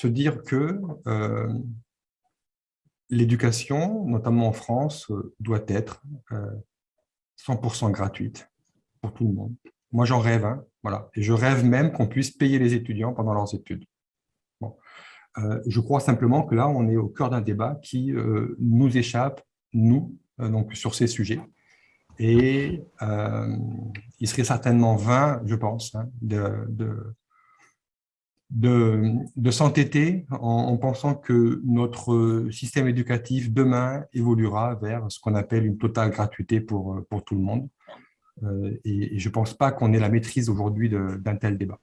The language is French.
se dire que euh, l'éducation, notamment en France, euh, doit être 100% gratuite pour tout le monde. Moi, j'en rêve, hein, voilà. et je rêve même qu'on puisse payer les étudiants pendant leurs études. je crois simplement que là, on est au cœur d'un débat qui nous échappe, nous, donc sur ces sujets. Et il serait certainement vain, je pense, hein, de, s'entêter en, pensant que notre système éducatif demain évoluera vers ce qu'on appelle une totale gratuité pour, pour tout le monde. Euh, et, je ne pense pas qu'on ait la maîtrise aujourd'hui d'un tel débat.